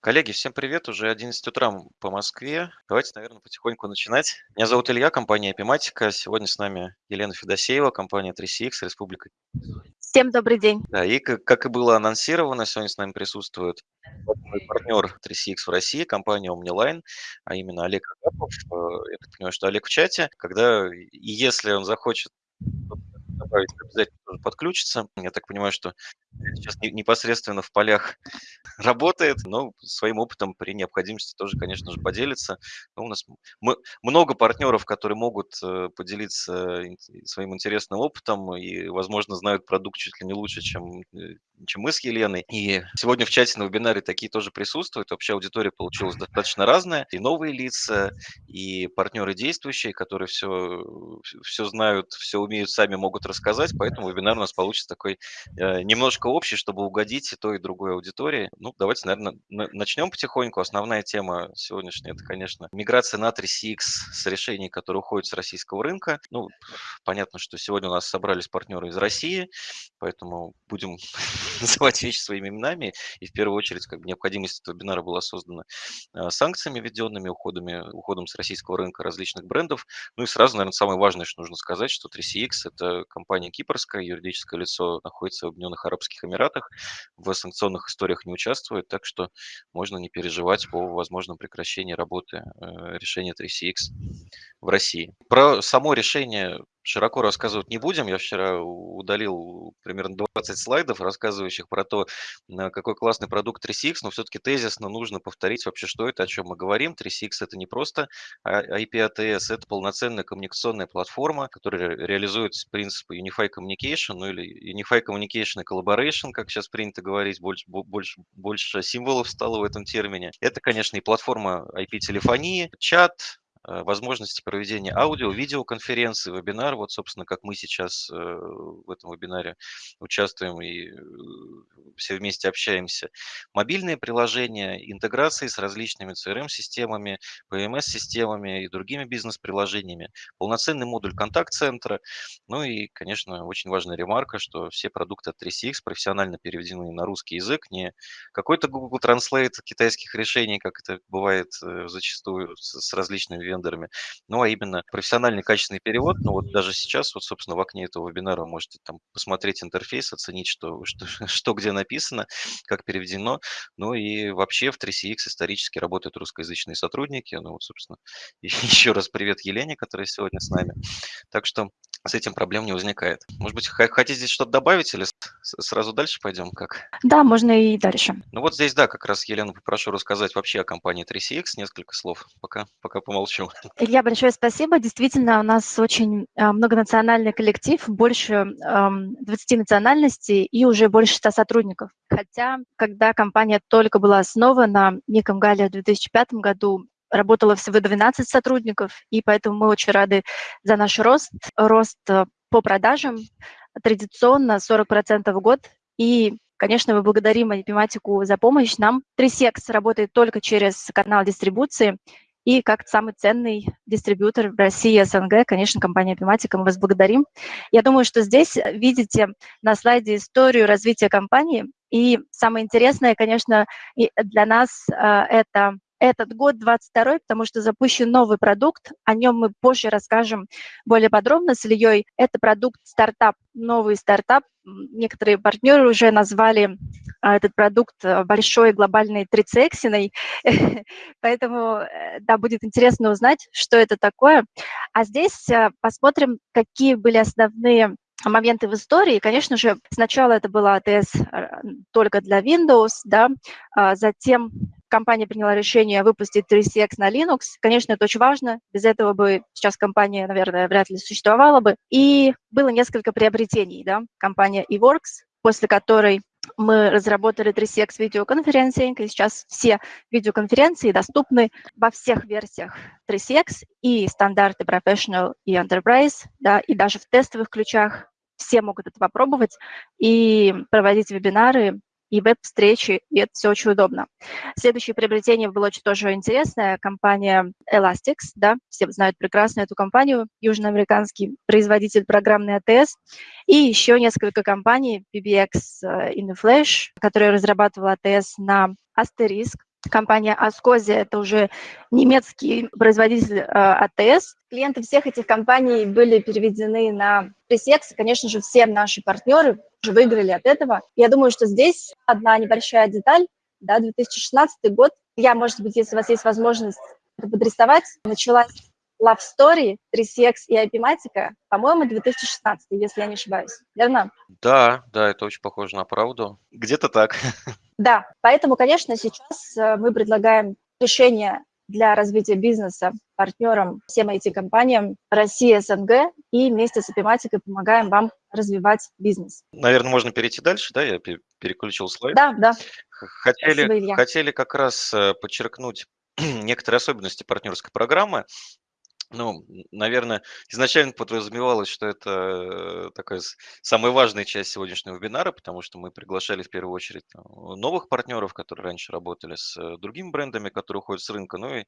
Коллеги, всем привет! Уже 11 утра по Москве. Давайте, наверное, потихоньку начинать. Меня зовут Илья, компания Epimatica. Сегодня с нами Елена Федосеева, компания 3CX, Республика. Всем добрый день. Да, и как, и было анонсировано, сегодня с нами присутствует мой партнер 3CX в России, компания OmniLine, а именно Олег Агапов. Э, Я так понимаю, что Олег в чате. Когда и если он захочет добавить, обязательно тоже подключится. Я так понимаю, что сейчас не- непосредственно в полях работает, но своим опытом при необходимости тоже, конечно же, поделится. Ну, у нас мы- много партнеров, которые могут э, поделиться своим интересным опытом и, возможно, знают продукт чуть ли не лучше, чем, э, чем мы с Еленой. И сегодня в чате на вебинаре такие тоже присутствуют. Вообще аудитория получилась достаточно разная. И новые лица, и партнеры действующие, которые все, все знают, все умеют, сами могут рассказать. Поэтому вебинар у нас получится такой э, немножко общий, чтобы угодить и той, и другой аудитории. Ну, давайте, наверное, начнем потихоньку. Основная тема сегодняшняя – это, конечно, миграция на 3CX с решений, которые уходят с российского рынка. Ну, понятно, что сегодня у нас собрались партнеры из России, поэтому будем называть вещи своими именами. И в первую очередь, как бы необходимость этого вебинара была создана э, санкциями введенными, уходами, уходом с российского рынка различных брендов. Ну и сразу, наверное, самое важное, что нужно сказать, что 3CX – это компания кипрская, юридическое лицо находится в Объединенных Арабских Эмиратах, в санкционных историях не участвует, так что можно не переживать по возможному прекращению работы э, решения 3CX в России. Про само решение широко рассказывать не будем. Я вчера удалил примерно 20 слайдов, рассказывающих про то, какой классный продукт 3CX, но все-таки тезисно нужно повторить вообще, что это, о чем мы говорим. 3CX – это не просто IP-ATS, это полноценная коммуникационная платформа, которая реализует принципы Unified Communication, ну или Unified Communication и Collaboration, как сейчас принято говорить, больше, больше, больше символов стало в этом термине. Это, конечно, и платформа IP-телефонии, чат, возможности проведения аудио, видеоконференции, вебинар. Вот, собственно, как мы сейчас э, в этом вебинаре участвуем и э, все вместе общаемся. Мобильные приложения, интеграции с различными CRM-системами, PMS-системами и другими бизнес-приложениями, полноценный модуль контакт-центра. Ну и, конечно, очень важная ремарка, что все продукты от 3CX профессионально переведены на русский язык, не какой-то Google Translate китайских решений, как это бывает зачастую с различными вендорами, ну, а именно профессиональный качественный перевод. Ну, вот даже сейчас, вот, собственно, в окне этого вебинара можете там посмотреть интерфейс, оценить, что, что, что где написано, как переведено. Ну и вообще в 3CX исторически работают русскоязычные сотрудники. Ну, вот, собственно, еще раз привет Елене, которая сегодня с нами. Так что с этим проблем не возникает. Может быть, хотите здесь что-то добавить или сразу дальше пойдем? Как? Да, можно и дальше. Ну вот здесь, да, как раз Елену попрошу рассказать вообще о компании 3CX, несколько слов, пока, пока помолчу. Илья, большое спасибо. Действительно, у нас очень а, многонациональный коллектив, больше 20 национальностей и уже больше 100 сотрудников. Хотя, когда компания только была основана, Ником Галия в 2005 году, работало всего 12 сотрудников, и поэтому мы очень рады за наш рост, рост э, по продажам, традиционно 40% в год, и Конечно, мы благодарим Математику за помощь. Нам 3SEX работает только через канал дистрибуции, и как самый ценный дистрибьютор в России СНГ, конечно, компания Epimatica, мы вас благодарим. Я думаю, что здесь видите на слайде историю развития компании. И самое интересное, конечно, для нас э, это этот год 22 потому что запущен новый продукт, о нем мы позже расскажем более подробно с Ильей. Это продукт стартап, новый стартап. Некоторые партнеры уже назвали а, этот продукт э, большой глобальной трицексиной, поэтому, э, да, будет интересно узнать, что это такое. А здесь э, посмотрим, какие были основные моменты в истории. Конечно же, сначала это была АТС только для Windows, да, а затем компания приняла решение выпустить 3CX на Linux. Конечно, это очень важно. Без этого бы сейчас компания, наверное, вряд ли существовала бы. И было несколько приобретений. Да? Компания eWorks, после которой мы разработали 3CX видеоконференцинг, и сейчас все видеоконференции доступны во всех версиях 3CX, и стандарты Professional и Enterprise, да, и даже в тестовых ключах все могут это попробовать и проводить вебинары и веб-встречи, и это все очень удобно. Следующее приобретение было очень тоже интересное. Компания Elastics, да, все знают прекрасно эту компанию, южноамериканский производитель программной АТС, и еще несколько компаний, PBX э, InFlash, которая разрабатывала АТС на Asterisk, компания Ascosia, это уже немецкий производитель э, АТС. Клиенты всех этих компаний были переведены на Пресекс. Конечно же, все наши партнеры уже выиграли от этого. Я думаю, что здесь одна небольшая деталь. Да, 2016 год. Я, может быть, если у вас есть возможность это подрисовать, началась Love Story, 3CX и IP-матика, по-моему, 2016, если я не ошибаюсь. Верно? Да, да, это очень похоже на правду. Где-то так. Да, поэтому, конечно, сейчас э, мы предлагаем решение для развития бизнеса партнерам всем этим компаниям России, СНГ, и вместе с Эпиматикой помогаем вам развивать бизнес. Наверное, можно перейти дальше, да? Я переключил слайд. Да, да. Хотели, Спасибо, хотели как раз э, подчеркнуть некоторые особенности партнерской программы. Ну, наверное, изначально подразумевалось, что это такая самая важная часть сегодняшнего вебинара, потому что мы приглашали в первую очередь новых партнеров, которые раньше работали с э, другими брендами, которые уходят с рынка. Ну и,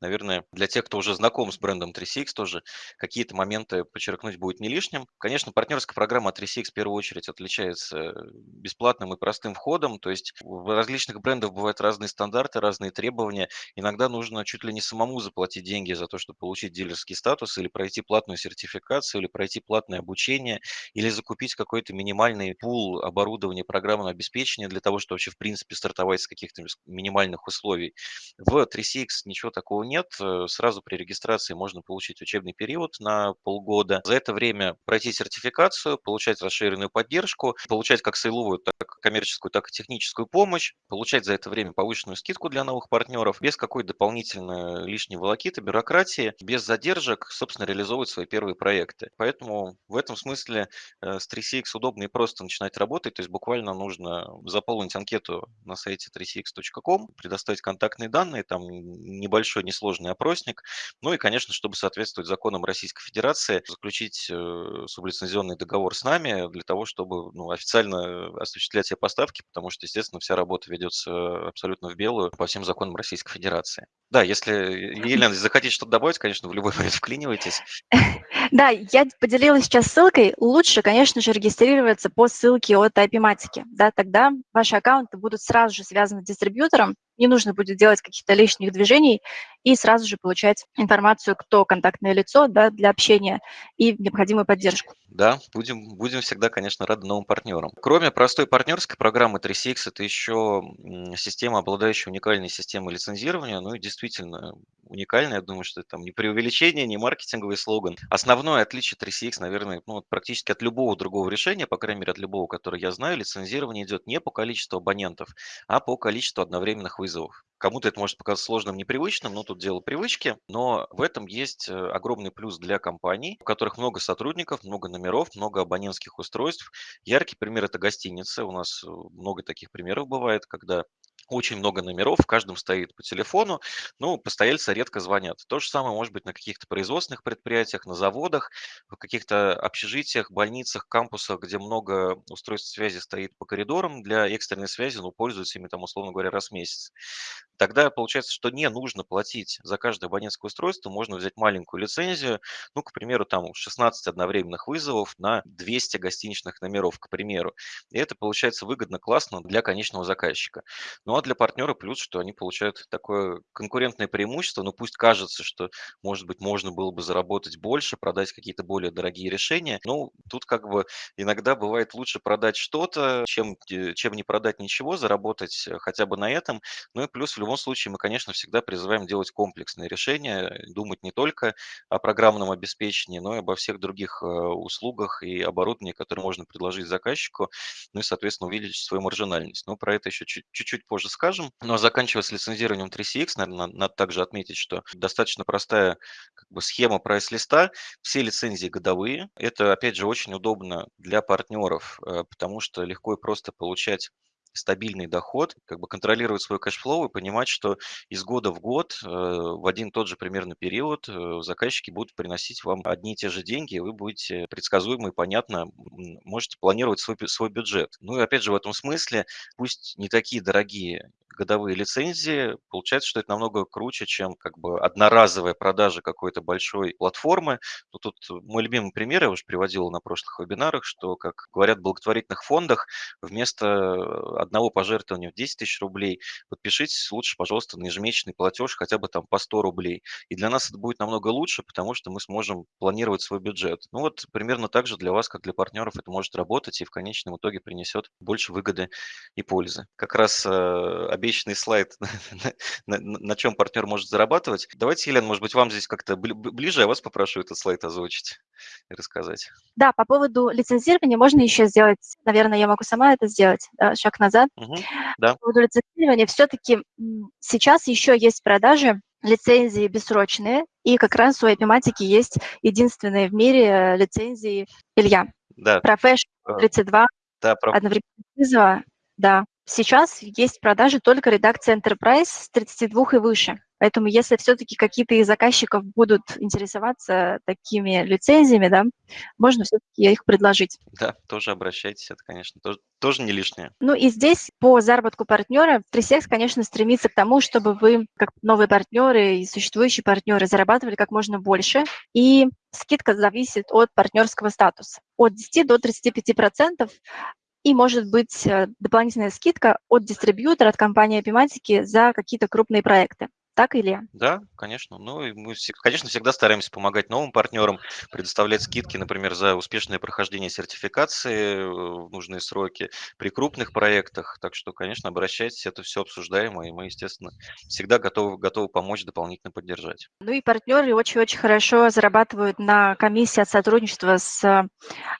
наверное, для тех, кто уже знаком с брендом 3CX, тоже какие-то моменты подчеркнуть будет не лишним. Конечно, партнерская программа 3CX в первую очередь отличается бесплатным и простым входом, то есть в различных брендах бывают разные стандарты, разные требования. Иногда нужно чуть ли не самому заплатить деньги за то, чтобы получить дилерский статус, или пройти платную сертификацию, или пройти платное обучение, или закупить какой-то минимальный пул оборудования программного обеспечения для того, чтобы вообще в принципе стартовать с каких-то минимальных условий. В 3CX ничего такого нет. Э, сразу при регистрации можно получить учебный период на полгода. За это время пройти сертификацию, получать расширенную поддержку, получать как сейловую, так и коммерческую, так и техническую помощь, получать за это время повышенную скидку для новых партнеров, без какой-то дополнительной лишней волокиты, бюрократии, без задержек, собственно, реализовывать свои первые проекты. Поэтому в этом смысле э, с 3CX удобно и просто начинать работать. То есть буквально нужно заполнить анкету на сайте 3cx.com, предоставить контактные данные, там небольшой несложный опросник. Ну и, конечно, чтобы соответствовать законам Российской Федерации, заключить э, сублицензионный договор с нами для того, чтобы ну, официально осуществлять все поставки, потому что, естественно, вся работа ведется абсолютно в белую по всем законам Российской Федерации. Да, если, Елена, захотите что-то добавить, конечно, в любой момент вклинивайтесь. Да, я поделилась сейчас ссылкой. Лучше, конечно же, регистрироваться по ссылке от IP-матики. Да, тогда ваши аккаунты будут сразу же связаны с дистрибьютором, не нужно будет делать каких-то лишних движений и сразу же получать информацию, кто контактное лицо да, для общения и необходимую поддержку. Да, будем, будем всегда, конечно, рады новым партнерам. Кроме простой партнерской программы 3CX, это еще система, обладающая уникальной системой лицензирования, ну и действительно уникальная, я думаю, что это там не преувеличение, не маркетинговый слоган. Основное отличие 3CX, наверное, ну, практически от любого другого решения, по крайней мере, от любого, которое я знаю, лицензирование идет не по количеству абонентов, а по количеству одновременных вызовов вызовов. Кому-то это может показаться сложным, непривычным, но тут дело привычки. Но в этом есть э, огромный плюс для компаний, у которых много сотрудников, много номеров, много абонентских устройств. Яркий пример– это гостиницы. У нас э, много таких примеров бывает, когда очень много номеров, в каждом стоит по телефону, ну, постояльцы редко звонят. То же самое может быть на каких-то производственных предприятиях, на заводах, в каких-то общежитиях, больницах, кампусах, где много устройств связи стоит по коридорам для экстренной связи, ну, пользуются ими там, условно говоря, раз в месяц. Тогда получается, что не нужно платить за каждое абонентское устройство, можно взять маленькую лицензию, ну, к примеру, там 16 одновременных вызовов на 200 гостиничных номеров, к примеру. И это получается выгодно, классно для конечного заказчика. Ну, а для партнера плюс, что они получают такое конкурентное преимущество, ну, пусть кажется, что, может быть, можно было бы заработать больше, продать какие-то более дорогие решения. Ну, тут как бы иногда бывает лучше продать что-то, чем, э, чем не продать ничего, заработать э, хотя бы на этом. Ну и плюс в любом случае мы, конечно, всегда призываем делать комплексные решения, думать не только о программном обеспечении, но и обо всех других э, услугах и оборудовании, которые можно предложить заказчику, ну и, соответственно, увеличить свою маржинальность. Но про это еще чуть-чуть позже скажем. Но заканчивая с лицензированием 3CX, наверное, надо также отметить, что достаточно простая как бы, схема прайс-листа. Все лицензии годовые. Это, опять же, очень удобно для партнеров, э, потому что легко и просто получать стабильный доход, как бы контролировать свой cash flow и понимать, что из года в год э, в один и тот же примерно период э, заказчики будут приносить вам одни и те же деньги, и вы будете предсказуемо и понятно можете планировать свой, свой бюджет. Ну и опять же в этом смысле, пусть не такие дорогие годовые лицензии, получается, что это намного круче, чем как бы одноразовая продажа какой-то большой платформы. Ну, тут мой любимый пример, я уже приводил на прошлых вебинарах, что, как говорят в благотворительных фондах, вместо одного пожертвования в 10 тысяч рублей подпишитесь лучше, пожалуйста, на ежемесячный платеж хотя бы там по 100 рублей. И для нас это будет намного лучше, потому что мы сможем планировать свой бюджет. Ну вот примерно так же для вас, как для партнеров, это может работать и в конечном итоге принесет больше выгоды и пользы. Как раз э, обещанный слайд, на, чем партнер может зарабатывать. Давайте, Елена, может быть, вам здесь как-то ближе, я вас попрошу этот слайд озвучить и рассказать. Да, по поводу лицензирования можно еще сделать, наверное, я могу сама это сделать, шаг назад. Угу, да. По поводу лицензирования все-таки сейчас еще есть продажи лицензии бессрочные, и как раз у Epimatic есть единственные в мире э, лицензии Илья. Да. Professional 32, да, про... одновременно вызова, да. Сейчас есть продажи только редакции Enterprise с 32 и выше. Поэтому если все-таки какие-то из заказчиков будут интересоваться такими лицензиями, да, можно все-таки их предложить. Да, тоже обращайтесь, это, конечно, тоже, тоже не лишнее. Ну и здесь по заработку партнера 3 конечно, стремится к тому, чтобы вы, как новые партнеры и существующие партнеры, зарабатывали как можно больше. И скидка зависит от партнерского статуса. От 10 до 35 процентов и может быть э, дополнительная скидка от дистрибьютора, от компании Epimatic за какие-то крупные проекты. Так или? Да, конечно. Ну, и мы, конечно, всегда стараемся помогать новым партнерам, предоставлять скидки, например, за успешное прохождение сертификации э, в нужные сроки при крупных проектах. Так что, конечно, обращайтесь, это все обсуждаемо, и мы, естественно, всегда готовы, готовы помочь, дополнительно поддержать. Ну и партнеры очень-очень хорошо зарабатывают на комиссии от сотрудничества с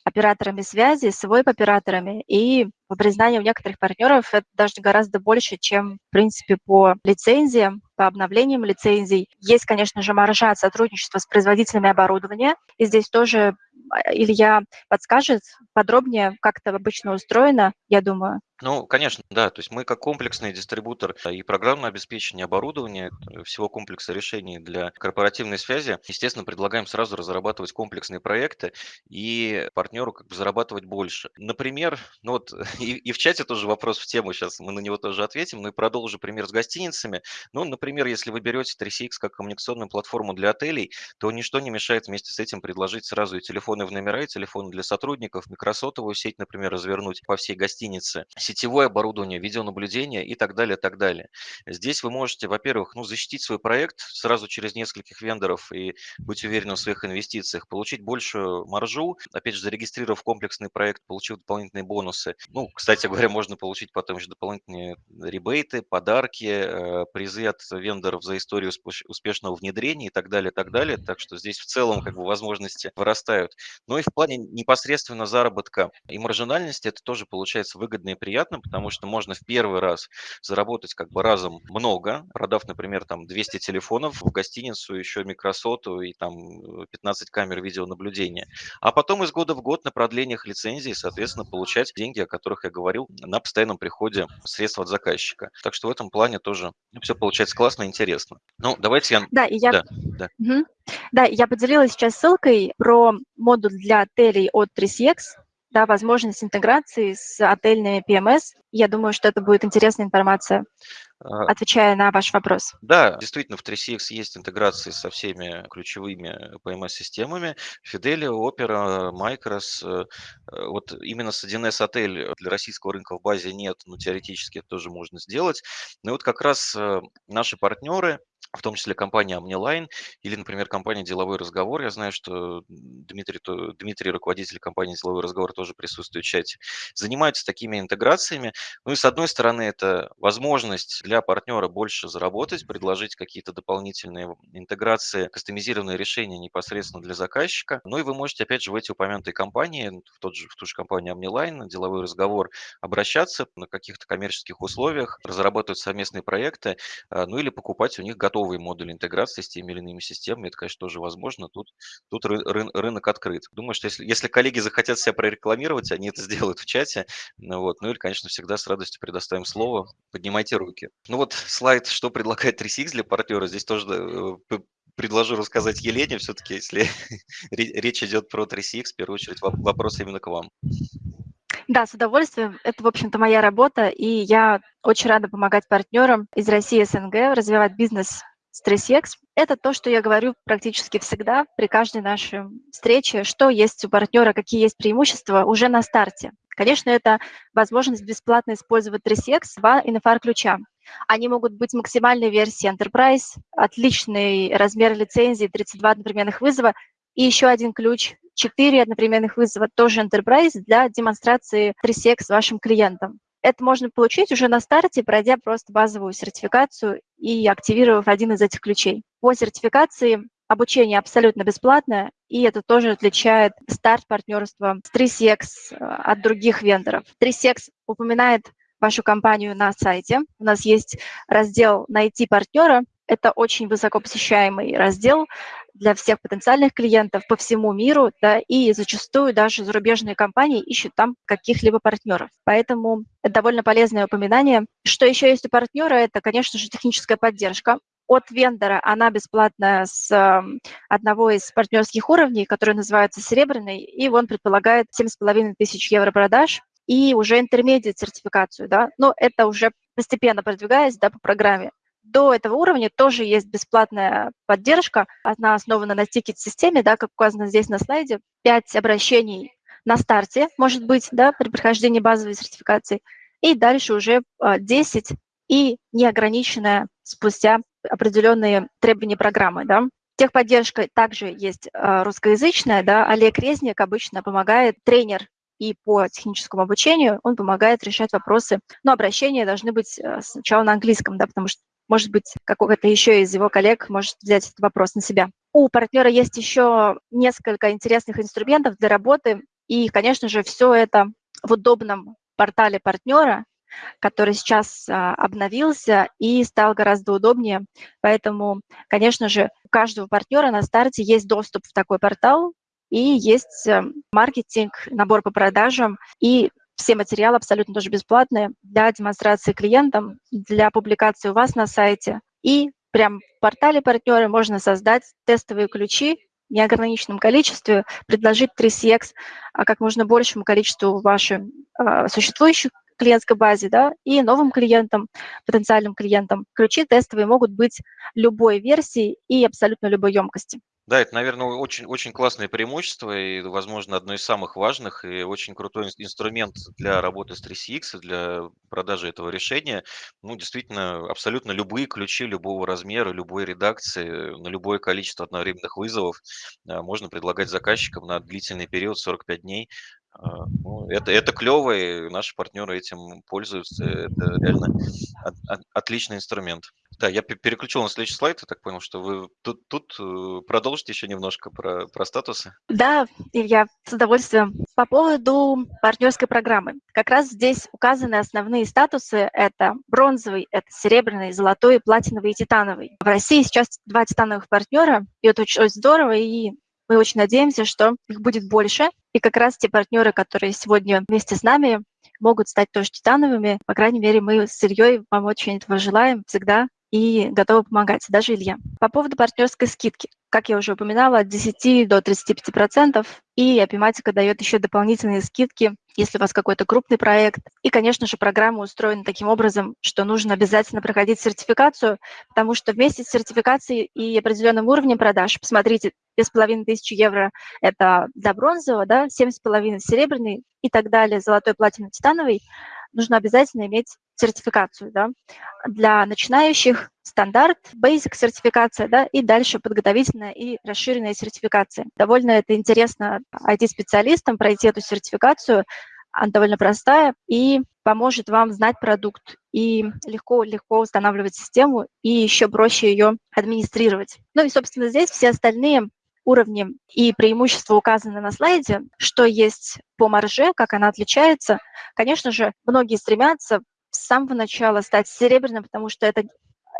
операторами связи, с веб-операторами, и по признанию некоторых партнеров это даже гораздо больше, чем, в принципе, по лицензиям, по обновлениям лицензий. Есть, конечно же, маржа от сотрудничества с производителями оборудования. И здесь тоже а, Илья подскажет подробнее, как это обычно устроено, я думаю. Ну, конечно, да. То есть мы как комплексный дистрибутор и программное обеспечение оборудования э, всего комплекса решений для корпоративной связи, естественно, предлагаем сразу разрабатывать комплексные проекты и партнеру как бы зарабатывать больше. Например, ну вот и, и в чате тоже вопрос в тему, сейчас мы на него тоже ответим, ну и продолжу пример с гостиницами. Ну, например, если вы берете 3CX как коммуникационную платформу для отелей, то ничто не мешает вместе с этим предложить сразу и телефоны в номера, и телефоны для сотрудников, микросотовую сеть, например, развернуть по всей гостинице сетевое оборудование, видеонаблюдение и так далее, так далее. Здесь вы можете, во-первых, ну, защитить свой проект сразу через нескольких вендоров и быть уверенным в своих инвестициях, получить большую маржу, опять же, зарегистрировав комплексный проект, получив дополнительные бонусы. Ну, кстати говоря, можно получить потом еще дополнительные ребейты, подарки, э, призы от вендоров за историю успешного внедрения и так далее, так далее. Так что здесь в целом как бы возможности вырастают. Но и в плане непосредственно заработка и маржинальности это тоже получается выгодно и приятно потому что можно в первый раз заработать как бы разом много, продав, например, там 200 телефонов в гостиницу, еще микросоту и там 15 э, камер видеонаблюдения. А потом из года в год на продлениях лицензии, соответственно, получать деньги, о которых я говорил, на постоянном приходе средств от заказчика. Так что в этом плане тоже все получается классно и интересно. Ну, давайте я... Да, и я... Да, да. Угу. да, я поделилась сейчас ссылкой про модуль для отелей от 3CX, да, возможность интеграции с отельными PMS. Я думаю, что это будет интересная информация, а, отвечая на ваш вопрос. Да, действительно, в 3CX есть интеграции со всеми ключевыми PMS-системами. Fidelio, Opera, Micros. Вот именно с 1С отель для российского рынка в базе нет, но теоретически это тоже можно сделать. Но вот как раз э, наши партнеры, в том числе компания Omniline или, например, компания «Деловой разговор». Я знаю, что Дмитрий, Дмитрий, руководитель компании «Деловой разговор», тоже присутствует в чате. Занимаются такими интеграциями. Ну и, с одной стороны, это возможность для партнера больше заработать, предложить какие-то дополнительные интеграции, кастомизированные решения непосредственно для заказчика. Ну и вы можете, опять же, в эти упомянутые компании, в, тот же, в ту же компанию Omniline, «Деловой разговор», обращаться на каких-то коммерческих условиях, разрабатывать совместные проекты, а, ну или покупать у них готовые модули интеграции с теми или иными системами, это, конечно, тоже возможно. Тут, тут ры, ры, рынок открыт. Думаю, что если, если коллеги захотят себя прорекламировать, они это сделают в чате. Ну, вот. ну или, конечно, всегда с радостью предоставим слово. Поднимайте руки. Ну вот слайд, что предлагает 3CX для партнера. Здесь тоже э, предложу рассказать Елене, все-таки, если речь идет про 3CX, в первую очередь вопрос именно к вам. Да, с удовольствием. Это, в общем-то, моя работа, и я очень рада помогать партнерам из России и СНГ развивать бизнес с 3CX. Это то, что я говорю практически всегда при каждой нашей встрече, что есть у партнера, какие есть преимущества уже на старте. Конечно, это возможность бесплатно использовать 3CX, два NFR-ключа. Они могут быть максимальной версии Enterprise, отличный размер лицензии, 32 одновременных вызова, и еще один ключ 4 одновременных вызова, тоже Enterprise, для демонстрации 3CX вашим клиентам. Это можно получить уже на старте, пройдя просто базовую сертификацию и активировав один из этих ключей. По сертификации обучение абсолютно бесплатное, и это тоже отличает старт партнерства с 3CX э, от других вендоров. 3CX упоминает вашу компанию на сайте. У нас есть раздел «Найти партнера». Это очень высоко посещаемый раздел для всех потенциальных клиентов по всему миру, да, и зачастую даже зарубежные компании ищут там каких-либо партнеров. Поэтому это довольно полезное упоминание. Что еще есть у партнера, это, конечно же, техническая поддержка от вендора, она бесплатная с эм, одного из партнерских уровней, который называется «Серебряный», и он предполагает 7,5 тысяч евро продаж и уже интермедиат сертификацию, да, но это уже постепенно продвигаясь, да, по программе. До этого уровня тоже есть бесплатная поддержка. Она основана на тикет-системе, да, как указано здесь на слайде. Пять обращений на старте, может быть, да, при прохождении базовой сертификации. И дальше уже 10 а, и неограниченная спустя определенные требования программы. Да. Техподдержка также есть а, русскоязычная. Да. Олег Резник обычно помогает, тренер и по техническому обучению, он помогает решать вопросы. Но обращения должны быть а, сначала на английском, да, потому что может быть, какого-то еще из его коллег может взять этот вопрос на себя. У партнера есть еще несколько интересных инструментов для работы, и, конечно же, все это в удобном портале партнера, который сейчас а, обновился и стал гораздо удобнее. Поэтому, конечно же, у каждого партнера на старте есть доступ в такой портал, и есть э, маркетинг, набор по продажам и все материалы абсолютно тоже бесплатные для демонстрации клиентам, для публикации у вас на сайте. И прям в портале партнеры можно создать тестовые ключи в неограниченном количестве, предложить 3CX а как можно большему количеству вашей а, существующих клиентской базе, да, и новым клиентам, потенциальным клиентам. Ключи тестовые могут быть любой версии и абсолютно любой емкости. Да, это, наверное, очень, очень классное преимущество и, возможно, одно из самых важных и очень крутой инструмент для работы с 3CX, для продажи этого решения. Ну, действительно, абсолютно любые ключи любого размера, любой редакции, на любое количество одновременных вызовов а, можно предлагать заказчикам на длительный период 45 дней. А, ну, это, это клево, и наши партнеры этим пользуются. Это реально от, от, отличный инструмент. Да, я переключил на следующий слайд, я так понял, что вы тут, тут э, продолжите еще немножко про, про статусы. Да, Илья, с удовольствием. По поводу партнерской программы. Как раз здесь указаны основные статусы. Это бронзовый, это серебряный, золотой, платиновый и титановый. В России сейчас два титановых партнера, и это очень, очень здорово, и мы очень надеемся, что их будет больше. И как раз те партнеры, которые сегодня вместе с нами, могут стать тоже титановыми. По крайней мере, мы с Ильей вам очень этого желаем всегда и готовы помогать, даже Илья. По поводу партнерской скидки. Как я уже упоминала, от 10 до 35%, и Апиматика дает еще дополнительные скидки, если у вас какой-то крупный проект. И, конечно же, программа устроена таким образом, что нужно обязательно проходить сертификацию, потому что вместе с сертификацией и определенным уровнем продаж, посмотрите, 2500 евро – это для бронзового, да, 7,5 серебряный и так далее, золотой, платиновый, титановый – нужно обязательно иметь сертификацию. Да? Для начинающих стандарт, basic сертификация, да, и дальше подготовительная и расширенная сертификация. Довольно это интересно IT-специалистам пройти эту сертификацию, она довольно простая и поможет вам знать продукт и легко-легко устанавливать систему и еще проще ее администрировать. Ну и, собственно, здесь все остальные уровни и преимущества указаны на слайде, что есть по марже, как она отличается. Конечно же, многие стремятся с самого начала стать серебряным, потому что это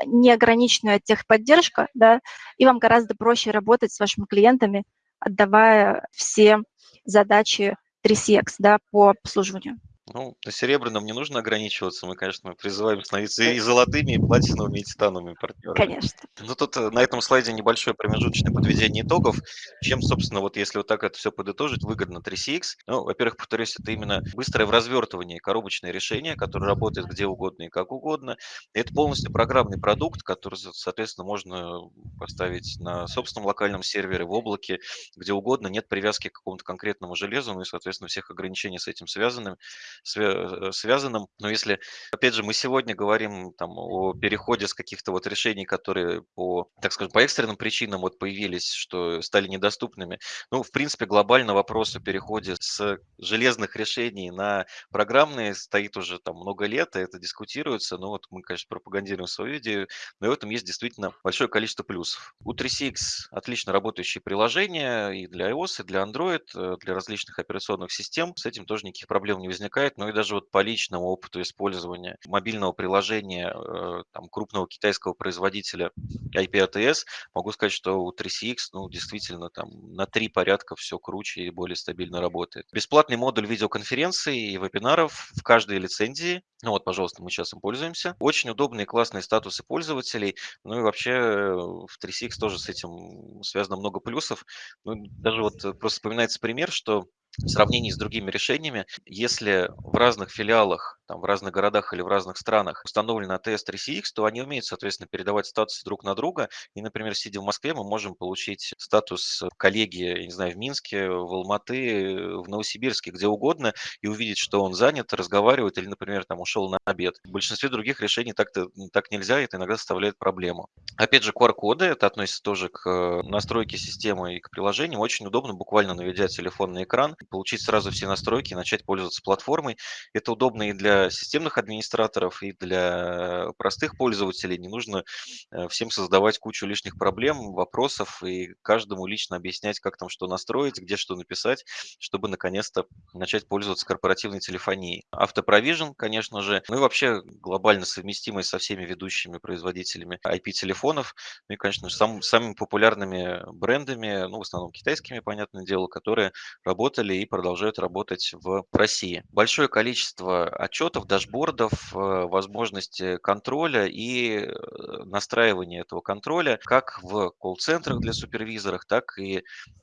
неограниченная техподдержка, да, и вам гораздо проще работать с вашими клиентами, отдавая все задачи 3CX да, по обслуживанию. Ну, на серебряном не нужно ограничиваться. Мы, конечно, призываем становиться и золотыми, и платиновыми, и титановыми партнерами. Конечно. Ну, тут э, на этом слайде небольшое промежуточное подведение итогов. Чем, собственно, вот если вот так это все подытожить, выгодно 3CX? Ну, во-первых, повторюсь, это именно быстрое в развертывании коробочное решение, которое работает где угодно и как угодно. Это полностью программный продукт, который, соответственно, можно поставить на собственном локальном сервере, в облаке, где угодно. Нет привязки к какому-то конкретному железу, ну и, соответственно, всех ограничений с этим связанным свя- связанным. Но если, опять же, мы сегодня говорим там о переходе с каких-то вот решений, которые по, так скажем, по экстренным причинам вот появились, что стали недоступными. Ну, в принципе, глобально вопрос о переходе с железных решений на программные стоит уже там много лет, и это дискутируется. Но вот мы, конечно, пропагандируем свою идею, но в этом есть действительно большое количество плюсов. У 3CX отлично работающие приложения и для iOS, и для Android, э, для различных операционных систем. С этим тоже никаких проблем не возникает. Но и даже вот по личному опыту использования мобильного приложения э, там, крупного китайского производителя IP-ATS, могу сказать, что у 3CX ну, действительно там на три порядка все круче и более стабильно работает. Бесплатный модуль видеоконференций и вебинаров в каждой лицензии. Ну вот, пожалуйста, мы сейчас им пользуемся. Очень удобные, классные статусы пользователей. Ну и вообще э, в 3CX тоже с этим связано много плюсов. Ну, даже вот просто вспоминается пример, что в сравнении с другими решениями, если в разных филиалах, там, в разных городах или в разных странах установлен ATS 3CX, то они умеют, соответственно, передавать статусы друг на друга. И, например, сидя в Москве, мы можем получить статус коллеги, я не знаю, в Минске, в Алматы, в Новосибирске, где угодно, и увидеть, что он занят, разговаривает или, например, там ушел на обед. В большинстве других решений так-то, так нельзя, и это иногда составляет проблему. Опять же, QR-коды, это относится тоже к настройке системы и к приложению. Очень удобно, буквально наведя телефон на экран, получить сразу все настройки начать пользоваться платформой. Это удобно и для системных администраторов, и для простых пользователей. Не нужно э, всем создавать кучу лишних проблем, вопросов и каждому лично объяснять, как там что настроить, где что написать, чтобы наконец-то начать пользоваться корпоративной телефонией. Автопровижен, конечно же, ну и вообще глобально совместимый со всеми ведущими производителями IP-телефонов, ну и, конечно же, сам, самыми популярными брендами, ну, в основном китайскими, понятное дело, которые работали работали и продолжают работать в России. Большое количество отчетов, дашбордов, э, возможности контроля и э, настраивания этого контроля как в колл-центрах для супервизоров, так и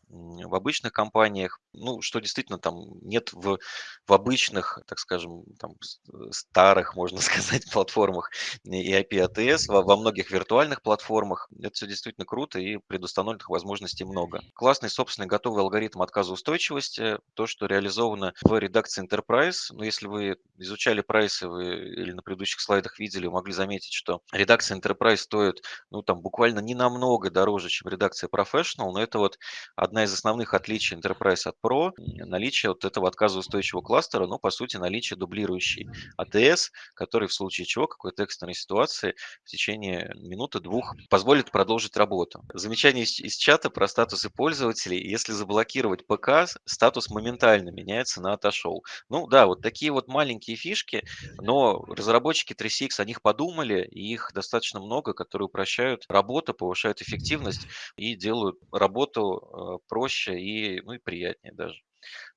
в обычных компаниях, ну, что действительно там нет в, в обычных, так скажем, там, э, старых, можно сказать, платформах и IP-ATS, во, во многих виртуальных платформах. Это все действительно круто и предустановленных возможностей много. Классный собственный готовый алгоритм отказоустойчивости, то, что реализовано в редакции Enterprise. Но если вы изучали прайсы вы, или на предыдущих слайдах видели, могли заметить, что редакция Enterprise стоит, ну, там, буквально не намного дороже, чем редакция Professional, но это вот одна одна из основных отличий Enterprise от Pro– наличие вот этого отказоустойчивого кластера, но по сути наличие дублирующей ATS, который в случае чего, какой-то экстренной ситуации в течение минуты-двух позволит продолжить работу. Замечание из, из чата про статусы пользователей. Если заблокировать ПК, статус моментально меняется на отошел. Ну да, вот такие вот маленькие фишки, но разработчики 3CX о них подумали, и их достаточно много, которые упрощают работу, повышают эффективность и делают работу э, проще и, ну, и приятнее даже.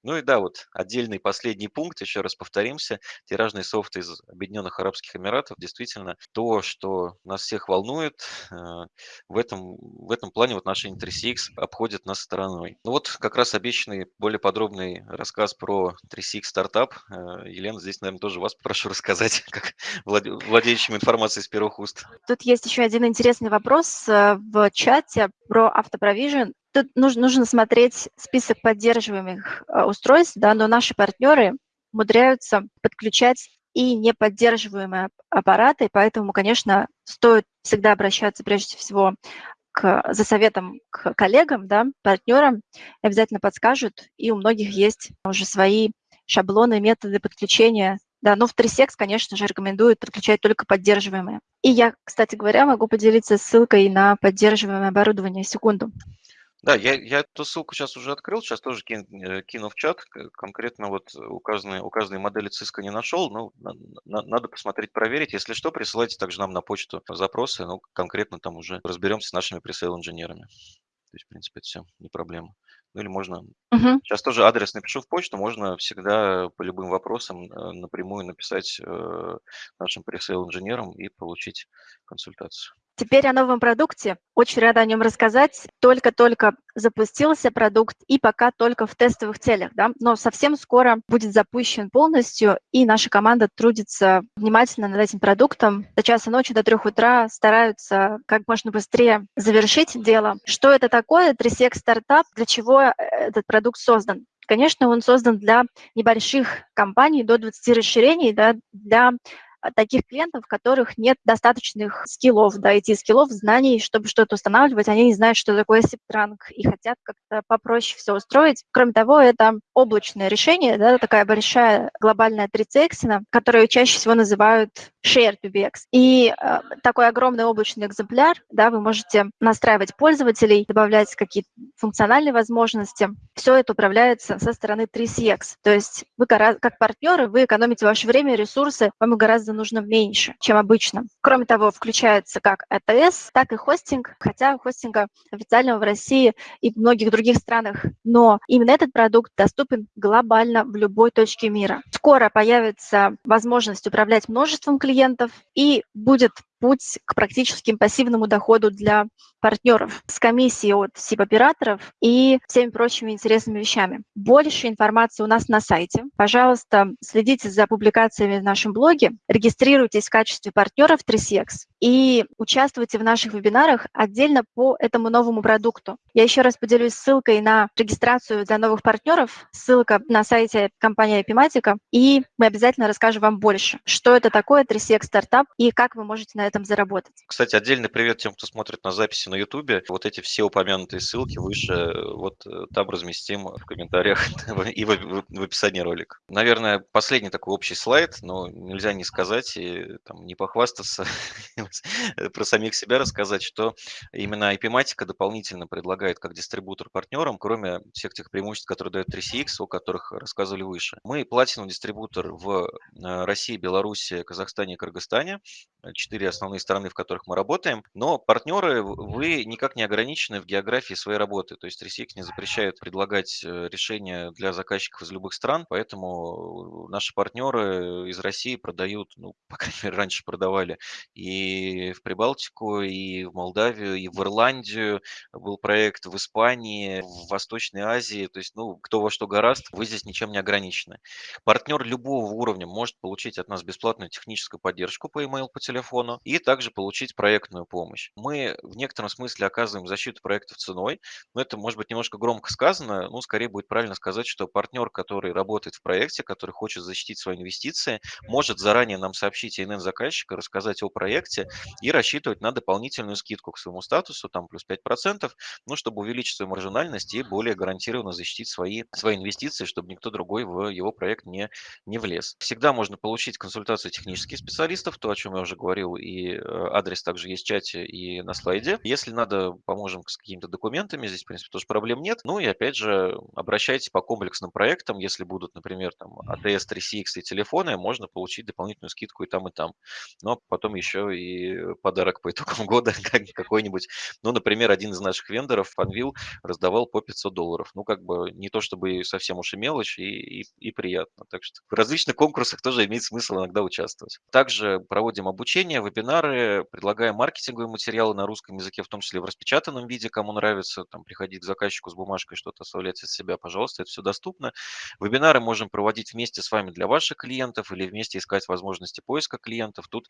Ну и да, вот отдельный последний пункт, еще раз повторимся, тиражный софт из Объединенных Арабских Эмиратов, действительно, то, что нас всех волнует, э, в этом, в этом плане в отношении 3CX обходит нас стороной. Ну вот как раз обещанный более подробный рассказ про 3CX стартап. Э, Елена, здесь, наверное, тоже вас прошу рассказать, как владеющим информацией с первых уст. Тут есть еще один интересный вопрос э, в чате про автопровижен. Тут нужно, нужно смотреть список поддерживаемых э, устройств, да, но наши партнеры умудряются подключать и неподдерживаемые аппараты, поэтому, конечно, стоит всегда обращаться прежде всего к, за советом к коллегам, да, партнерам, обязательно подскажут, и у многих есть уже свои шаблоны, методы подключения. Да, но в 3секс, конечно же, рекомендуют подключать только поддерживаемые. И я, кстати говоря, могу поделиться ссылкой на поддерживаемое оборудование. Секунду. Да, я, я эту ссылку сейчас уже открыл, сейчас тоже кин, э, кину в чат. Конкретно вот указанные, указанные модели Cisco не нашел, но на, на, надо посмотреть, проверить. Если что, присылайте также нам на почту запросы, ну, конкретно там уже разберемся с нашими пресейл инженерами То есть, в принципе, это все не проблема. Ну или можно Мгм. Сейчас тоже адрес напишу в почту, можно всегда по любым вопросам, э, напрямую написать, э, нашим пресейл-инженерам и получить консультацию. Теперь о новом продукте. Очень рада о нем рассказать. Только-только запустился продукт и пока только в тестовых целях, да, но совсем скоро будет запущен полностью, и наша команда трудится внимательно над этим продуктом. До часа ночи, до трех утра стараются как можно быстрее завершить дело. Что это такое? 3CX стартап, для чего э, этот продукт создан? Конечно, он создан для небольших компаний до 20 расширений, да, для таких клиентов, у которых нет достаточных скиллов, да, IT-скиллов, знаний, чтобы что-то устанавливать, они не знают, что такое SIP-транк и хотят как-то попроще все устроить. Кроме того, это облачное решение, да, такая большая глобальная 3CX, которую чаще всего называют Shared PBX. И э, такой огромный облачный экземпляр, да, вы можете настраивать пользователей, добавлять какие-то функциональные возможности. Все это управляется со стороны 3CX. То есть вы как партнеры, вы экономите ваше время ресурсы, вам гораздо нужно меньше, чем обычно. Кроме того, включается как АТС, так и хостинг, хотя хостинга официального в России и в многих других странах. Но именно этот продукт доступен глобально в любой точке мира. Скоро появится возможность управлять множеством клиентов, клиентов и будет путь к практически пассивному доходу для партнеров с комиссией от СИП-операторов и всеми прочими интересными вещами. Больше информации у нас на сайте. Пожалуйста, следите за публикациями в нашем блоге, регистрируйтесь в качестве партнеров 3CX и участвуйте в наших вебинарах отдельно по этому новому продукту. Я еще раз поделюсь ссылкой на регистрацию для новых партнеров, ссылка на сайте компании Epimatica, и мы обязательно расскажем вам больше, что это такое 3CX стартап и как вы можете на этом заработать. Кстати, отдельный привет тем, кто смотрит на записи на YouTube. Вот эти все упомянутые ссылки выше, вот э, там разместим в комментариях и в, описании ролика. Наверное, последний такой общий слайд, но нельзя не сказать и там, не похвастаться, про самих себя рассказать, что именно IP-матика дополнительно предлагает как дистрибутор партнерам, кроме всех тех преимуществ, которые дает 3CX, о которых рассказывали выше. Мы платиновый дистрибутор в э, России, Беларуси, Казахстане и Кыргызстане. Четыре основные страны, в которых мы работаем, но партнеры, вы никак не ограничены в географии своей работы, то есть ReSix не запрещает предлагать э, решения для заказчиков из любых стран, поэтому наши партнеры из России продают, ну, по крайней мере, раньше продавали и в Прибалтику, и в Молдавию, и в Ирландию, был проект в Испании, в Восточной Азии, то есть, ну, кто во что гораст, вы здесь ничем не ограничены. Партнер любого уровня может получить от нас бесплатную техническую поддержку по email, по телефону, и также получить проектную помощь. Мы в некотором смысле оказываем защиту проектов ценой, но это может быть немножко громко сказано, ну, скорее будет правильно сказать, что партнер, который работает в проекте, который хочет защитить свои инвестиции, может заранее нам сообщить ИНН заказчика, рассказать о проекте и рассчитывать на дополнительную скидку к своему статусу, там плюс 5%, ну, чтобы увеличить свою маржинальность и более гарантированно защитить свои, свои инвестиции, чтобы никто другой в его проект не, не влез. Всегда можно получить консультацию технических специалистов, то, о чем я уже говорил, и Э, адрес также есть в чате и на слайде. Если надо, поможем с какими-то документами, здесь, в принципе, тоже проблем нет. Ну и, опять же, обращайтесь по комплексным проектам. Если будут, например, там ATS 3CX и телефоны, можно получить дополнительную скидку и там, и там. Но потом еще и подарок по итогам года какой-нибудь. Ну, например, один из наших вендоров, Funville, раздавал по 500 долларов. Ну, как бы не то чтобы совсем уж и мелочь, и, и, и приятно. Так что в различных конкурсах тоже имеет смысл иногда участвовать. Также проводим обучение, вебинары, предлагаем маркетинговые материалы на русском языке, в том числе в распечатанном виде, кому нравится, там, приходить к заказчику с бумажкой, что-то оставлять от себя, пожалуйста, это все доступно. Вебинары можем проводить вместе с вами для ваших клиентов или вместе искать возможности поиска клиентов. Тут,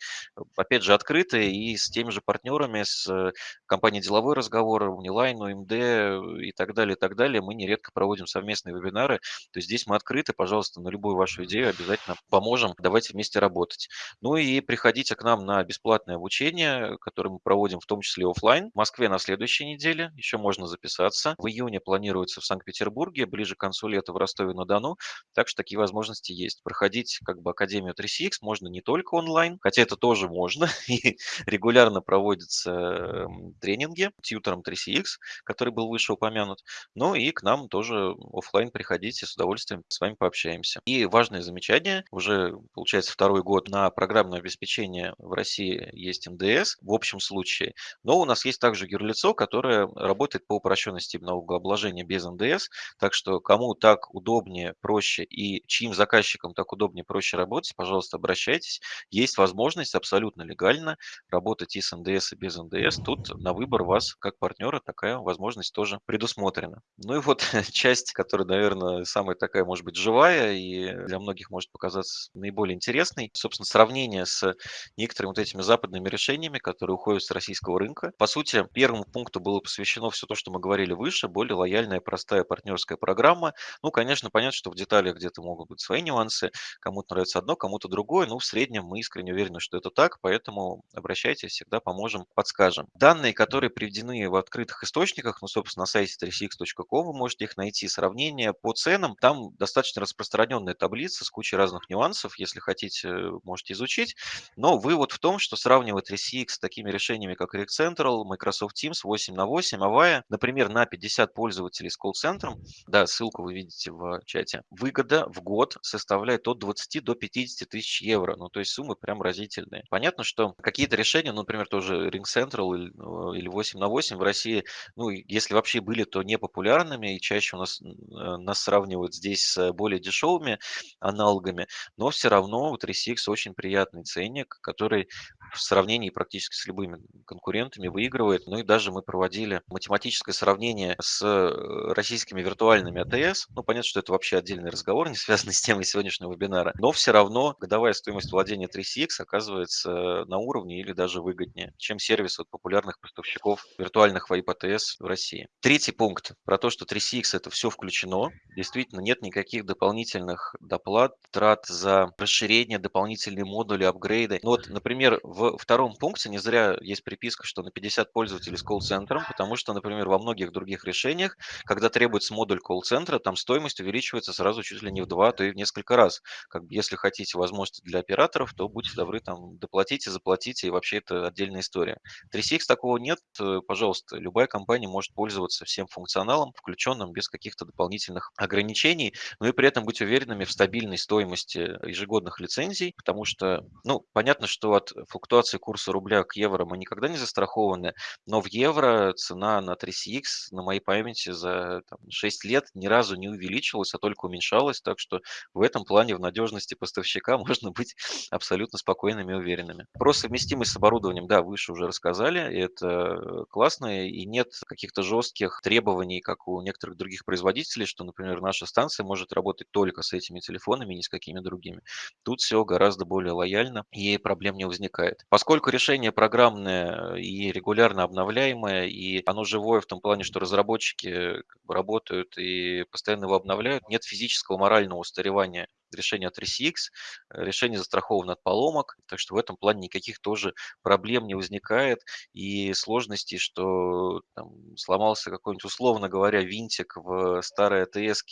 опять же, открыто и с теми же партнерами, с э, компанией «Деловой разговор», Uniline, UMD и так далее, и так далее. Мы нередко проводим совместные вебинары. То есть здесь мы открыты, пожалуйста, на любую вашу идею обязательно поможем. Давайте вместе работать. Ну и приходите к нам на бесплатное обучение, которое мы проводим в том числе офлайн. В Москве на следующей неделе еще можно записаться. В июне планируется в Санкт-Петербурге, ближе к концу лета в Ростове-на-Дону. Так что такие возможности есть. Проходить как бы Академию 3CX можно не только онлайн, хотя это тоже можно. И регулярно проводятся тренинги тьютором 3CX, который был выше упомянут. Ну и к нам тоже офлайн приходите, с удовольствием с вами пообщаемся. И важное замечание, уже получается второй год на программное обеспечение в России есть НДС в общем случае, но у нас есть также юрлицо, которое работает по упрощенной системе налогообложения без НДС. Так что кому так удобнее, проще и чьим заказчикам так удобнее, проще работать, пожалуйста, обращайтесь. Есть возможность абсолютно легально работать и с НДС, и без НДС. Тут на выбор вас как партнера такая возможность тоже предусмотрена. Ну и вот часть, которая, наверное, самая такая, может быть, живая и для многих может показаться наиболее интересной. Собственно, сравнение с некоторыми вот этими западными решениями, которые уходят с российского рынка. По сути, первому пункту было посвящено все то, что мы говорили выше, более лояльная, простая партнерская программа. Ну, конечно, понятно, что в деталях где-то могут быть свои нюансы. Кому-то нравится одно, кому-то другое. Но в среднем мы искренне уверены, что это так, поэтому обращайтесь, всегда поможем, подскажем. Данные, которые приведены в открытых источниках, ну, собственно, на сайте 3cx.com вы можете их найти. Сравнение по ценам. Там достаточно распространенная таблица с кучей разных нюансов. Если хотите, можете изучить. Но вывод в том, что сравнивать 3CX с такими решениями, как RingCentral, Microsoft Teams 8 на 8, Avaya, например, на 50 пользователей с колл-центром, да, ссылку вы видите в чате, выгода в год составляет от 20 до 50 тысяч евро. Ну, то есть суммы прям разительные. Понятно, что какие-то решения, ну, например, тоже RingCentral или, или 8 на 8 в России, ну, если вообще были, то не популярными, и чаще у нас, э, нас сравнивают здесь с более дешевыми аналогами, но все равно у 3CX очень приятный ценник, который в сравнении практически с любыми конкурентами выигрывает. Ну и даже мы проводили математическое сравнение с э, российскими виртуальными АТС. Ну, понятно, что это вообще отдельный разговор, не связанный с темой сегодняшнего вебинара. Но все равно годовая стоимость владения 3CX оказывается на уровне или даже выгоднее, чем сервис от популярных поставщиков виртуальных VoIP АТС в России. Третий пункт про то, что 3CX это все включено. Действительно, нет никаких дополнительных доплат, трат за расширение, дополнительные модули, апгрейды. Ну вот, например, в втором пункте не зря есть приписка, что на 50 пользователей с колл-центром, потому что, например, во многих других решениях, когда требуется модуль колл-центра, там стоимость увеличивается сразу чуть ли не в два, а то и в несколько раз. Как бы, если хотите возможности для операторов, то будьте добры, там, доплатите, заплатите, и вообще это отдельная история. 3CX такого нет, э, пожалуйста, любая компания может пользоваться всем функционалом, включенным без каких-то дополнительных ограничений, но и при этом быть уверенными в стабильной стоимости ежегодных лицензий, потому что, ну, понятно, что от функционала флуктуации курса рубля к евро мы никогда не застрахованы, но в евро цена на 3CX на моей памяти за там, 6 лет ни разу не увеличилась, а только уменьшалась, так что в этом плане в надежности поставщика можно быть абсолютно спокойными и уверенными. Про совместимость с оборудованием, да, выше уже рассказали, это классно, и нет каких-то жестких требований, как у некоторых других производителей, что, например, наша станция может работать только с этими телефонами, ни с какими другими. Тут все гораздо более лояльно, и проблем не возникает. Поскольку решение программное и регулярно обновляемое, и оно живое в том плане, что разработчики как бы работают и постоянно его обновляют, нет физического морального устаревания решение от 3CX, решение застраховано от поломок, так что в этом плане никаких тоже проблем не возникает и сложностей, что там, сломался какой-нибудь, условно говоря, винтик в старой АТС,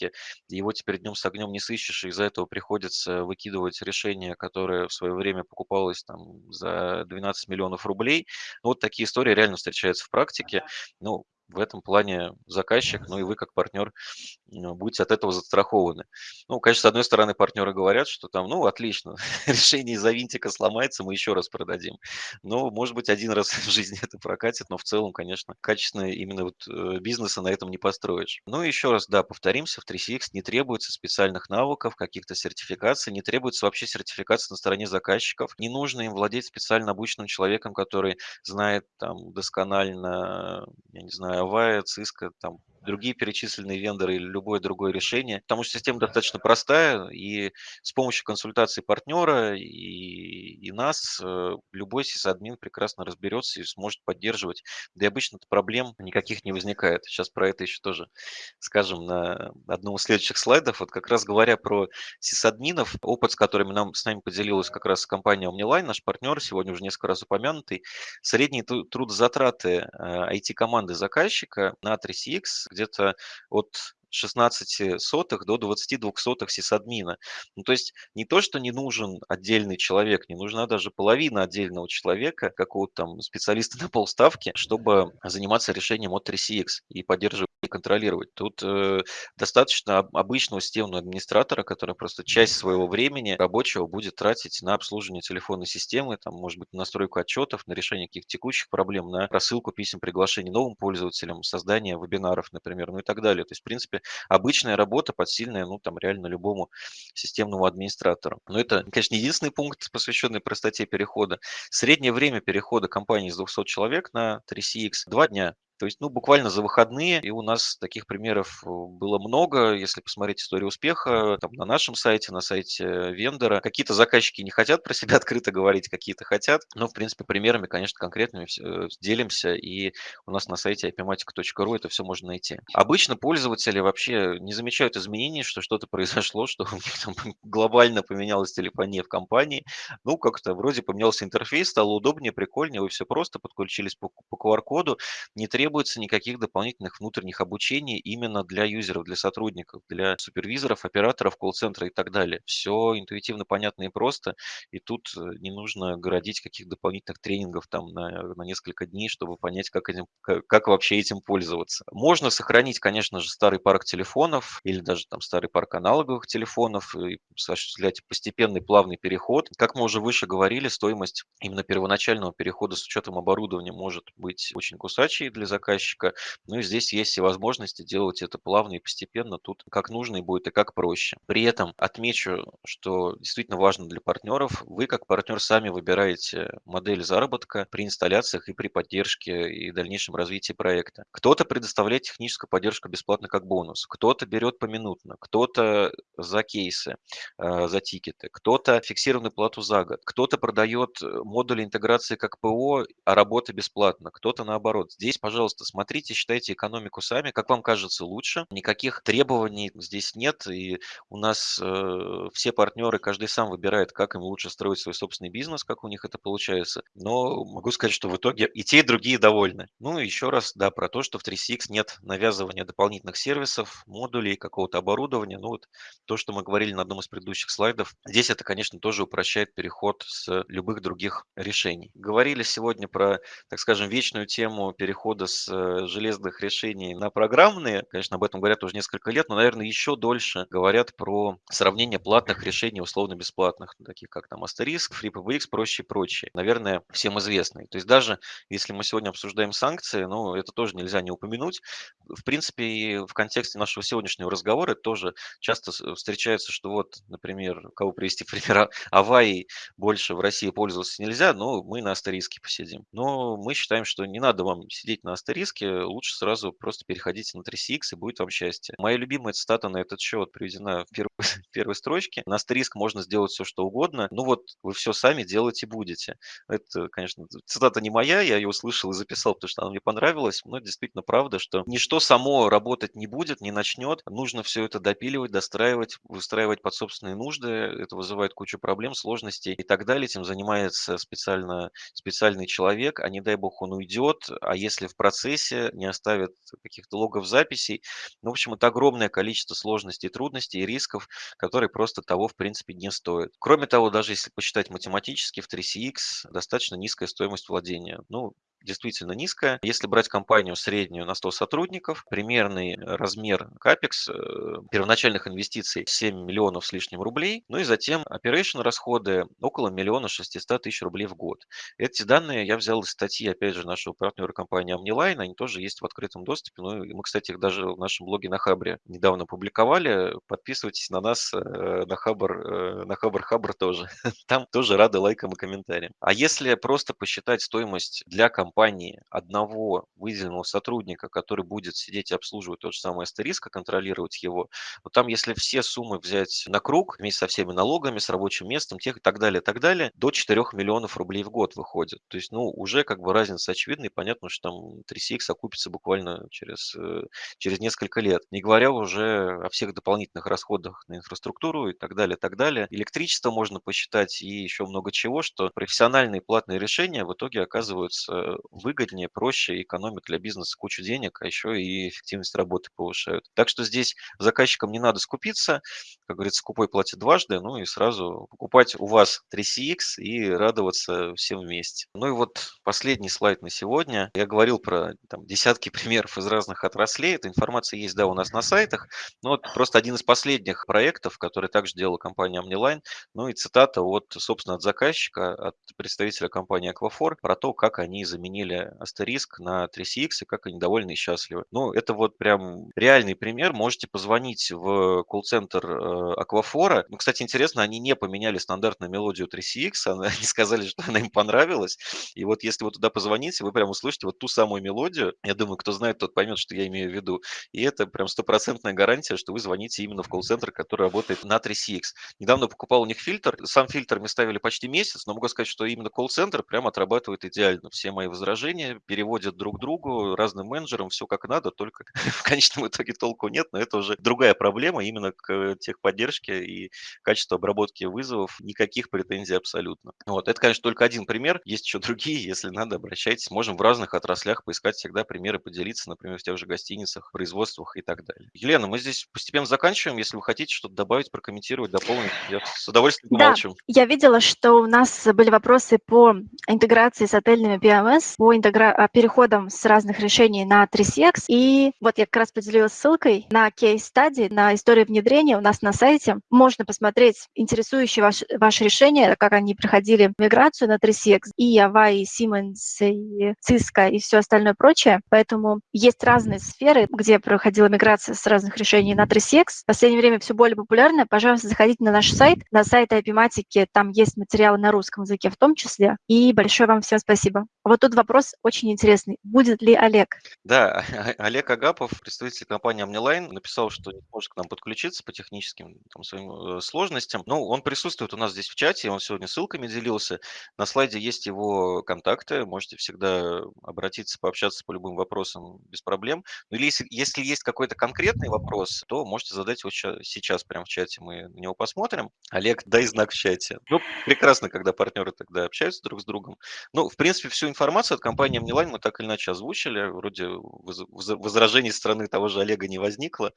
его теперь днем с огнем не сыщешь, и из-за этого приходится выкидывать решение, которое в свое время покупалось там, за 12 миллионов рублей. Ну, вот такие истории реально встречаются в практике. Ну, в этом плане заказчик, ну и вы как партнер будете от этого застрахованы. Ну, конечно, с одной стороны, партнеры говорят, что там, ну, отлично, решение из-за винтика сломается, мы еще раз продадим. Но, может быть, один раз в жизни это прокатит, но в целом, конечно, качественно именно вот э, бизнеса на этом не построишь. Ну, еще раз, да, повторимся, в 3CX не требуется специальных навыков, каких-то сертификаций, не требуется вообще сертификации на стороне заказчиков. Не нужно им владеть специально обученным человеком, который знает там досконально, я не знаю, Avaya, Cisco, там, другие перечисленные вендоры или любое другое решение, потому что система достаточно простая, и с помощью консультации партнера и, и нас э, любой сисадмин прекрасно разберется и сможет поддерживать. Да и обычно проблем никаких не возникает. Сейчас про это еще тоже скажем на одном из следующих слайдов. Вот как раз говоря про сисадминов, опыт, с которыми нам, с нами поделилась как раз компания OmniLine, наш партнер, сегодня уже несколько раз упомянутый, средние трудозатраты IT-команды э, заказчика на 3CX где-то от 16 сотых до 22 сотых сисадмина. Ну, то есть не то, что не нужен отдельный человек, не нужна даже половина отдельного человека, какого-то там специалиста на полставки, чтобы заниматься решением от 3CX и поддерживать контролировать. Тут, э, достаточно об обычного системного администратора, который просто часть своего времени рабочего будет тратить на обслуживание телефонной системы, там, может быть, на настройку отчетов, на решение каких-то текущих проблем, на рассылку писем, приглашений новым пользователям, создание вебинаров, например, ну и так далее. То есть, в принципе, обычная работа подсильная, ну, там, реально любому системному администратору. Но это, конечно, не единственный пункт, посвященный простоте перехода. Среднее время перехода компании с 200 человек на 3CX– 2 дня. То есть, ну, буквально за выходные, и у нас таких примеров э, было много. Если посмотреть историю успеха, там, на нашем сайте, на сайте вендора, какие-то заказчики не хотят про себя открыто говорить, какие-то хотят. Но, в принципе, примерами, конечно, конкретными э, делимся, и у нас на сайте ipmatic.ru это все можно найти. Обычно пользователи вообще не замечают изменений, что что-то произошло, что у них там глобально поменялась телефония в компании. Ну, как-то вроде поменялся интерфейс, стало удобнее, прикольнее, вы все просто подключились по, по QR-коду, не требуется требуется никаких дополнительных внутренних обучений именно для юзеров, для сотрудников, для супервизоров, операторов колл-центра и так далее. Все интуитивно понятно и просто, и тут э, не нужно городить каких дополнительных тренингов там на, на несколько дней, чтобы понять, как, этим, как, как вообще этим пользоваться. Можно сохранить, конечно же, старый парк телефонов или даже там старый парк аналоговых телефонов и осуществлять постепенный плавный переход. Как мы уже выше говорили, стоимость именно первоначального перехода с учетом оборудования может быть очень кусачей для заказчика. Ну и здесь есть все возможности делать это плавно и постепенно. Тут как нужно и будет, и как проще. При этом отмечу, что действительно важно для партнеров. Вы как партнер сами выбираете модель заработка при инсталляциях и при поддержке и дальнейшем развитии проекта. Кто-то предоставляет техническую поддержку бесплатно как бонус, кто-то берет поминутно, кто-то за кейсы, э, за тикеты, кто-то фиксированную плату за год, кто-то продает модули интеграции как ПО, а работа бесплатно, кто-то наоборот. Здесь, пожалуйста, пожалуйста, смотрите, считайте экономику сами, как вам кажется лучше. Никаких требований здесь нет, и у нас э, все партнеры, каждый сам выбирает, как им лучше строить свой собственный бизнес, как у них это получается. Но могу сказать, что в итоге и те, и другие довольны. Ну еще раз, да, про то, что в 3CX нет навязывания дополнительных сервисов, модулей, какого-то оборудования. Ну вот то, что мы говорили на одном из предыдущих слайдов. Здесь это, конечно, тоже упрощает переход с любых других решений. Говорили сегодня про, так скажем, вечную тему перехода с с э, железных решений на программные, конечно, об этом говорят уже несколько лет, но, наверное, еще дольше говорят про сравнение платных решений условно-бесплатных, таких как там Asterisk, FreePBX, проще и прочее. Наверное, всем известные. То есть даже если мы сегодня обсуждаем санкции, ну, это тоже нельзя не упомянуть. В принципе, и в контексте нашего сегодняшнего разговора тоже часто встречается, что вот, например, кого привести пример, Авай больше в России пользоваться нельзя, но мы на Астериске посидим. Но мы считаем, что не надо вам сидеть на Астериске, лучше сразу просто переходите на 3CX и будет вам счастье. Моя любимая цитата на этот счет приведена в первой, в первой строчке. На Астериск можно сделать все, что угодно, ну вот вы все сами делать и будете. Это, конечно, цитата не моя, я ее услышал и записал, потому что она мне понравилась, но действительно правда, что ничто само работать не будет, не начнет, нужно все это допиливать, достраивать, выстраивать под собственные нужды, это вызывает кучу проблем, сложностей и так далее. Этим занимается специально, специальный человек, а не дай бог он уйдет, а если в процессе не оставят каких-то логов записей. Ну, в общем, это огромное количество сложностей, трудностей и рисков, которые просто того, в принципе, не стоят. Кроме того, даже если посчитать математически, в 3CX достаточно низкая стоимость владения. Ну, действительно низкая. Если брать компанию среднюю на 100 сотрудников, примерный размер капекс э, первоначальных инвестиций 7 миллионов с лишним рублей, ну и затем operation расходы около миллиона 600 тысяч рублей в год. Эти данные я взял из статьи, опять же, нашего партнера компании Omniline, они тоже есть в открытом доступе, ну и мы, кстати, их даже в нашем блоге на Хабре недавно публиковали. Подписывайтесь на нас э, на Хабр, э, на Хабр Хабр тоже. Там тоже рады лайкам и комментариям. А если просто посчитать стоимость для компании, компании одного выделенного сотрудника, который будет сидеть и обслуживать тот же самый астериск, контролировать его, вот там, если все суммы взять на круг, вместе со всеми налогами, с рабочим местом, тех и так далее, и так далее, до 4 миллионов рублей в год выходит. То есть, ну, уже как бы разница очевидна, и понятно, что там 3CX окупится буквально через, э, через несколько лет. Не говоря уже о всех дополнительных расходах на инфраструктуру и так далее, и так далее. Электричество можно посчитать и еще много чего, что профессиональные платные решения в итоге оказываются выгоднее, проще, экономят для бизнеса кучу денег, а еще и эффективность работы повышают. Так что здесь заказчикам не надо скупиться, как говорится, скупой платит дважды, ну и сразу покупать у вас 3CX и радоваться всем вместе. Ну и вот последний слайд на сегодня. Я говорил про там, десятки примеров из разных отраслей. Эта информация есть, да, у нас на сайтах. Но вот просто один из последних проектов, который также делала компания Omniline, ну и цитата от, собственно, от заказчика, от представителя компании Aquafor про то, как они заменили Астериск на 3CX и как они довольны и счастливы. Ну, это вот прям реальный пример. Можете позвонить в колл-центр э, Аквафора. Ну, кстати, интересно, они не поменяли стандартную мелодию 3CX, они сказали, что она им понравилась. И вот если вы туда позвоните, вы прям услышите вот ту самую мелодию. Я думаю, кто знает, тот поймет, что я имею в виду. И это прям стопроцентная гарантия, что вы звоните именно в колл-центр, который работает на 3CX. Недавно покупал у них фильтр. Сам фильтр мы ставили почти месяц, но могу сказать, что именно колл-центр прям отрабатывает идеально. Все мои возражения переводят друг другу, разным менеджерам, все как надо, только в конечном итоге толку нет, но это уже другая проблема именно к техподдержке и качеству обработки вызовов. Никаких претензий абсолютно. Вот. Это, конечно, только один пример. Есть еще другие. Если надо, обращайтесь. Можем в разных отраслях поискать всегда примеры, поделиться, например, в тех же гостиницах, производствах и так далее. Елена, мы здесь постепенно заканчиваем. Если вы хотите что-то добавить, прокомментировать, дополнить, я с удовольствием помолчу. Да, я видела, что у нас были вопросы по интеграции с отельными PMS, по интегра... А, переходам с разных решений на 3CX. И вот я как раз поделилась ссылкой на кейс-стадии, на историю внедрения у нас на сайте. Можно посмотреть интересующие ваше, ваше решение, как они проходили миграцию на 3CX, и Ava, и Siemens, и Cisco, и все остальное прочее. Поэтому есть разные сферы, где проходила миграция с разных решений на 3CX. В последнее время все более популярно. Пожалуйста, заходите на наш сайт, на сайт IP-матики, там есть материалы на русском языке в том числе. И большое вам всем спасибо. Вот тут вопрос очень интересный. Будет ли Олег? Да, Олег Агапов, представитель компании OmniLine, написал, что не может к нам подключиться по техническим там, своим э, сложностям. Ну, он присутствует у нас здесь в чате, он сегодня ссылками делился. На слайде есть его контакты, можете всегда обратиться, пообщаться по любым вопросам без проблем. Ну, или если, если есть какой-то конкретный вопрос, то можете задать его сейчас прямо в чате, мы на него посмотрим. Олег, дай знак в чате. Ну, прекрасно, когда партнеры тогда общаются друг с другом. Ну, в принципе, всю от компании OmniLine мы так или иначе озвучили. Вроде возражений стороны того же Олега не возникло.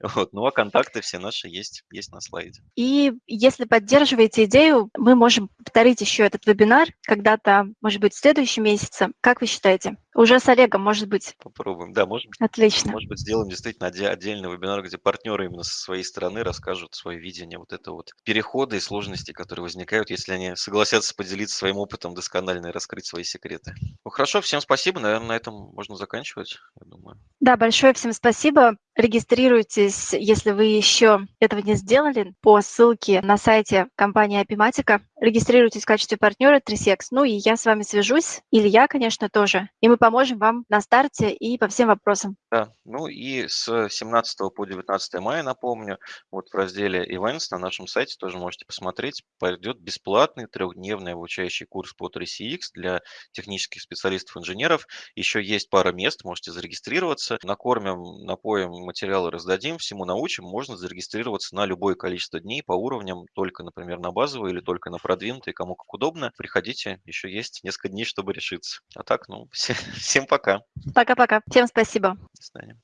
Вот. Ну, а контакты все наши есть, есть на слайде. И если поддерживаете идею, мы можем повторить еще этот вебинар когда-то, может быть, в следующем месяце. Как вы считаете? Уже с Олегом, может быть. Попробуем, да, может быть. Отлично. Может быть, сделаем действительно отдельный вебинар, где партнеры именно со своей стороны расскажут свое видение вот это вот перехода и сложности, которые возникают, если они согласятся поделиться своим опытом досконально и раскрыть свои секреты. Ну хорошо, всем спасибо. Наверное, на этом можно заканчивать, я думаю. Да, большое всем спасибо. Регистрируйтесь, если вы еще этого не сделали, по ссылке на сайте компании Apimatica. Регистрируйтесь в качестве партнера 3CX. Ну и я с вами свяжусь, или я, конечно, тоже. И мы поможем вам на старте и по всем вопросам. Да, ну и с 17 по 19 мая, напомню, вот в разделе Events на нашем сайте тоже можете посмотреть, пойдет бесплатный трехдневный обучающий курс по 3CX для технических специалистов-инженеров. Еще есть пара мест, можете зарегистрироваться. Накормим, напоим, материалы раздадим, всему научим. Можно зарегистрироваться на любое количество дней по уровням, только, например, на базовые или только на продвинутые, кому как удобно. Приходите, еще есть несколько дней, чтобы решиться. А так, ну, все, всем пока. Пока-пока. Всем спасибо. Свидания.